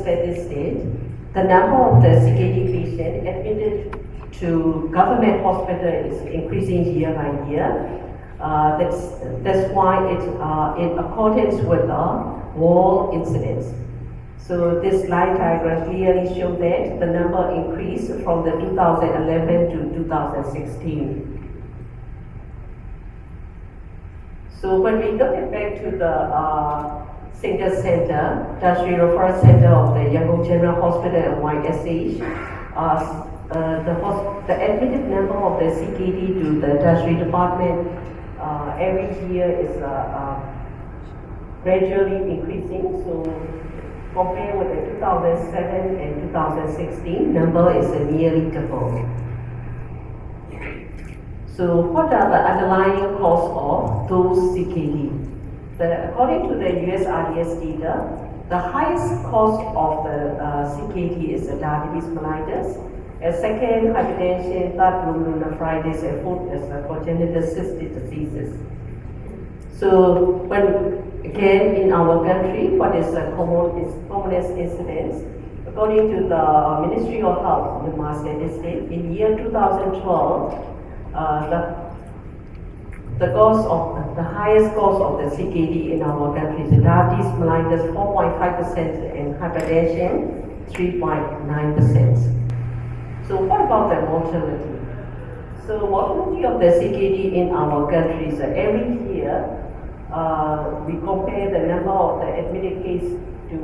steady state. The number of the CKD patients admitted to government hospital is increasing year by year. Uh, that's, that's why it's uh, in accordance with the wall incidence. So this line diagram clearly shows that the number increased from the 2011 to 2016. So when we look back to the uh, single center, tertiary referral center of the Yangon General Hospital and YSH, uh, uh, the, the admitted number of the CKD to the tertiary department uh, every year is uh, uh, gradually increasing. So compared with the 2007 and 2016, number is nearly double. So what are the underlying cause of those CKD? The, according to the USRDS data, the highest cause of the uh, CKD is diabetes mellitus, a second hypertension, third glomerulonephritis, and fourth is the congenital cystic diseases. So when again in our country, what is the common is commonest incidence? According to the Ministry of Health, the Master State, in year 2012, uh, the the cause of the highest cause of the CKD in our country is diabetes mellitus 4.5% and hypertension 3.9%. So what about the mortality? So mortality of the CKD in our country is uh, every year uh, we compare the number of the admitted case to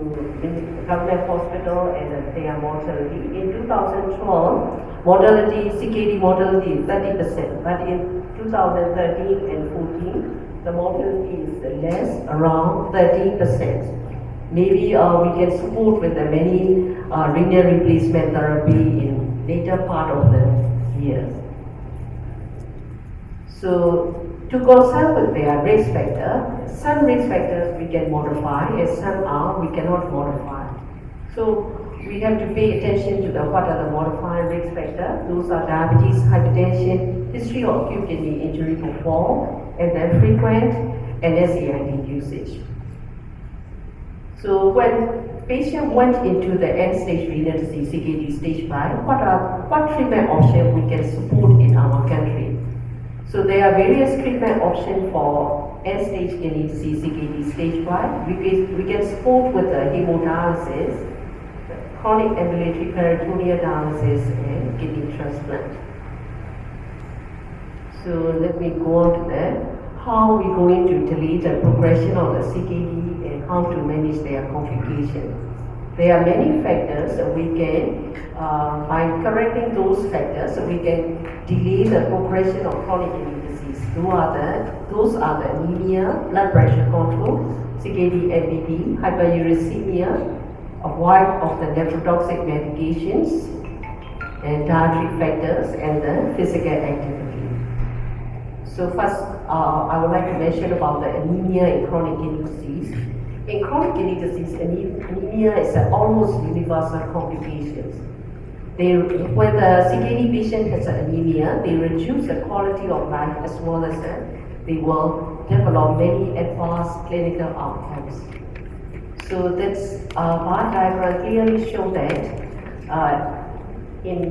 government hospital and their mortality. In 2012, mortality, CKD mortality is 30%, but in 2013 and 14, the mortality is less, around 30%. Maybe uh, we can support with the many uh, renal replacement therapy in later part of the years. So to concern with their risk factor, some risk factors we can modify and some are we cannot modify. So we have to pay attention to the what are the modified risk factors. Those are diabetes, hypertension, history of acute kidney injury before, and then frequent NSAID usage. So when patient went into the end-stage renal disease, CKD stage 5, what are what treatment options we can support in our country? So there are various treatment options for end-stage kidney disease, CKD stage 5. We can, we can support with the hemodialysis, chronic ambulatory peritoneal dialysis, and kidney transplant. So let me go on to that. How are we going to delay the progression of the CKD and how to manage their complications? There are many factors that we can, uh, by correcting those factors, we can delay the progression of chronic kidney disease. Those are the, those are the anemia, blood pressure control, CKD, MBD, hyperuricemia, avoid of the nephrotoxic medications, and dietary factors, and the physical activity. So first, uh, I would like to mention about the anemia in chronic kidney disease. In chronic kidney disease, anemia is an almost universal complication. When the CKD patient has anemia, they reduce the quality of life as well as uh, they will develop many advanced clinical outcomes. So this uh, bar diagram clearly shows that uh, in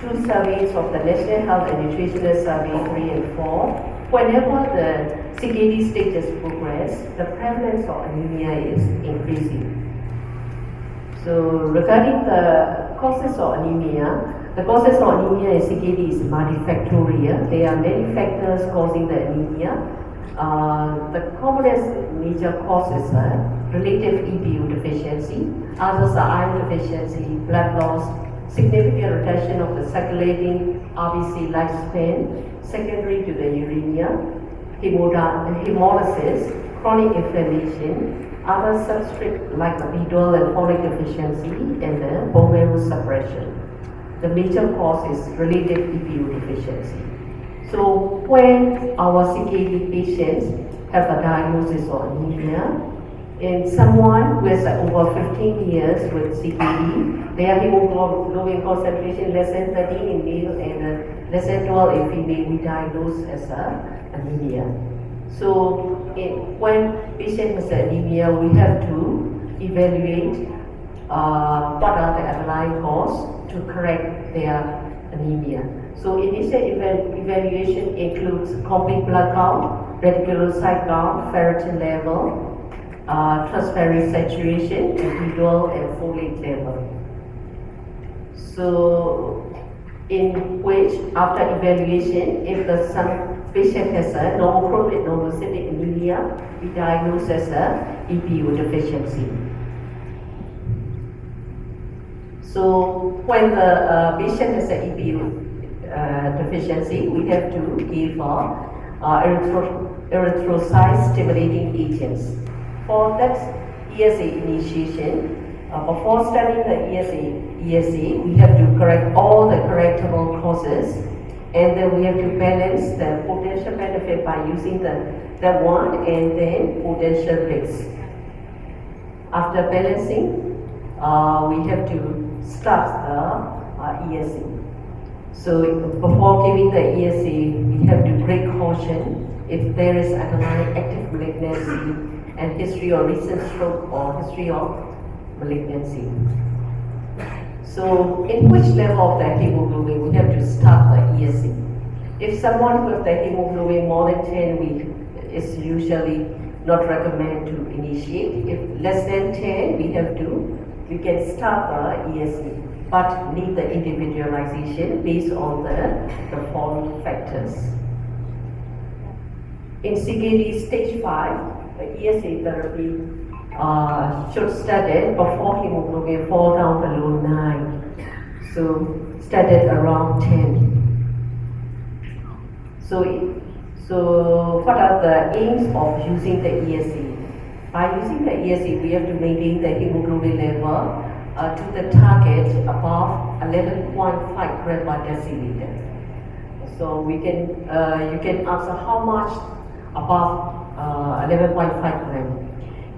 two surveys of the National Health and Nutritional Survey 3 and 4, whenever the CKD stages progress, the prevalence of anemia is increasing. So regarding the causes of anemia, the causes of anemia in CKD is multifactorial. There are many factors causing the anemia. Uh, the commonest major causes are relative EPO deficiency, others are iron deficiency, blood loss, significant reduction of the circulating RBC lifespan, secondary to the uremia, hemolysis, chronic inflammation, other substrate like B12 and folic deficiency, and the bone marrow suppression. The major cause is related EPO deficiency. So when our CKD patients have a diagnosis of anemia, in someone who has over 15 years with CKD, their hemoglobin concentration less than 13 in male and less than 12 in female, we diagnose as a anemia. So when patient has anemia, we have to evaluate uh, what are the underlying cause to correct their anemia. So initial eva- evaluation includes complete blood count, reticulocyte count, ferritin level, uh, transferrin saturation, individual and folate level. So in which after evaluation, if the patient has a normochromic normocytic anemia, we diagnose as a EPO deficiency. So when the uh, patient has an EPO deficiency, we have to give uh, uh, erythro- erythrocyte stimulating agents. For that ESA initiation, uh, before starting the ESA, ESA, we have to correct all the correctable causes and then we have to balance the potential benefit by using the, the one and then potential risk. After balancing, uh, we have to start the uh, ESA. So before giving the ESA, we have to take caution if there is underlying active malignancy and history or recent stroke or history of malignancy. So in which level of the hemoglobin we have to start the ESA. If someone with the hemoglobin more than 10 week is usually not recommended to initiate. If less than 10, we have to, we can start the ESA, but need the individualization based on the, the following factors. In CKD stage 5, the ESA therapy uh, should started before hemoglobin fall down below 9. So started around 10. So, so what are the aims of using the ESA? By using the ESA, we have to maintain the hemoglobin level uh, to the target above 11.5 gram per deciliter. So we can, uh, you can answer how much above uh, 11.5 gram.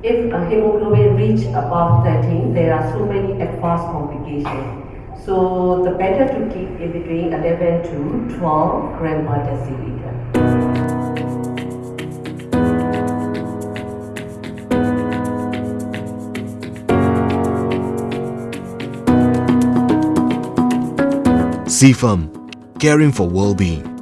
If hemoglobin reach above 13, there are so many advanced complications. So the better to keep in between 11 to 12 gram per deciliter. CFAM, caring for well-being.